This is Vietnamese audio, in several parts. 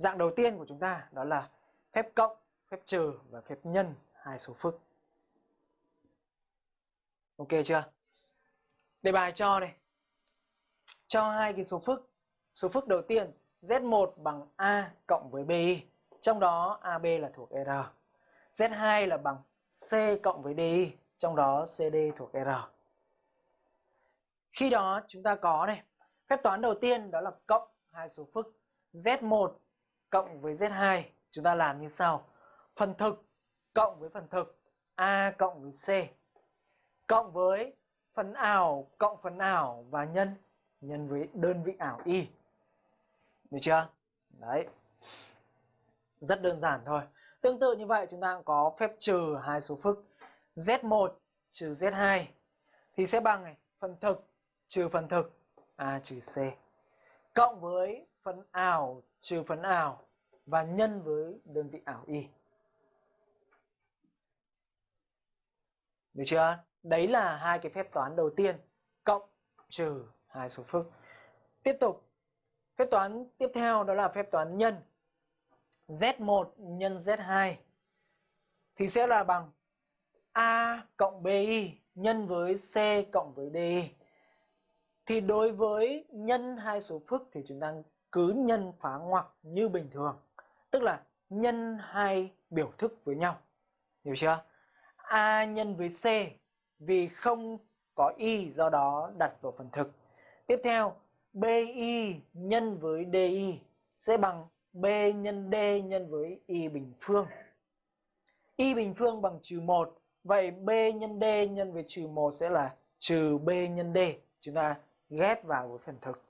Dạng đầu tiên của chúng ta đó là phép cộng, phép trừ và phép nhân hai số phức. Ok chưa? Đề bài cho này. Cho hai cái số phức. Số phức đầu tiên Z1 bằng A cộng với BI. Trong đó AB là thuộc R. Z2 là bằng C cộng với DI. Trong đó CD thuộc R. Khi đó chúng ta có này. Phép toán đầu tiên đó là cộng hai số phức. Z1 cộng với Z2. Chúng ta làm như sau. Phần thực cộng với phần thực. A cộng với C. Cộng với phần ảo cộng phần ảo và nhân nhân với đơn vị ảo y. Được chưa? Đấy. Rất đơn giản thôi. Tương tự như vậy chúng ta có phép trừ hai số phức. Z1 trừ Z2 thì sẽ bằng này, phần thực trừ phần thực A trừ C cộng với phần ảo trừ phần ảo và nhân với đơn vị ảo y. Được chưa? Đấy là hai cái phép toán đầu tiên, cộng trừ hai số phức. Tiếp tục, phép toán tiếp theo đó là phép toán nhân. Z1 nhân Z2 thì sẽ là bằng A cộng BI nhân với C cộng với DI. Thì đối với nhân hai số phức thì chúng ta cứ nhân phá ngoặc như bình thường. Tức là nhân hai biểu thức với nhau. Hiểu chưa? A nhân với C vì không có y do đó đặt vào phần thực. Tiếp theo, BI nhân với DI sẽ bằng B nhân D nhân với Y bình phương. Y bình phương bằng trừ 1. Vậy B nhân D nhân với trừ 1 sẽ là trừ B nhân D. Chúng ta ghép vào với phần thực.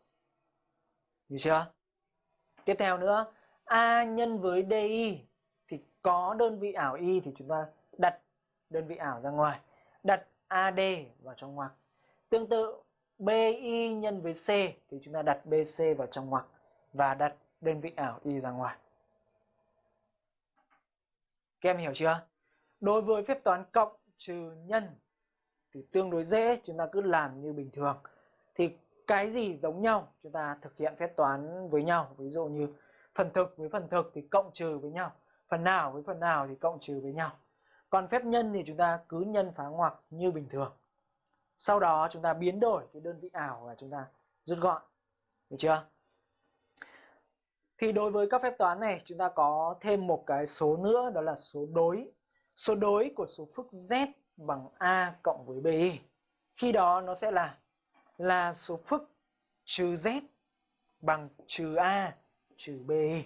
Hiểu chưa? Tiếp theo nữa, A nhân với DI thì có đơn vị ảo Y thì chúng ta đặt đơn vị ảo ra ngoài. Đặt AD vào trong ngoặc. Tương tự BI nhân với C thì chúng ta đặt BC vào trong ngoặc và đặt đơn vị ảo Y ra ngoài. Các em hiểu chưa? Đối với phép toán cộng trừ nhân thì tương đối dễ, chúng ta cứ làm như bình thường. Thì cái gì giống nhau, chúng ta thực hiện phép toán với nhau. Ví dụ như phần thực với phần thực thì cộng trừ với nhau. Phần nào với phần nào thì cộng trừ với nhau. Còn phép nhân thì chúng ta cứ nhân phá ngoặc như bình thường. Sau đó chúng ta biến đổi cái đơn vị ảo và chúng ta rút gọn. Được chưa? Thì đối với các phép toán này, chúng ta có thêm một cái số nữa, đó là số đối. Số đối của số phức z bằng a cộng với bi. Khi đó nó sẽ là là số phức trừ z bằng trừ a trừ bi.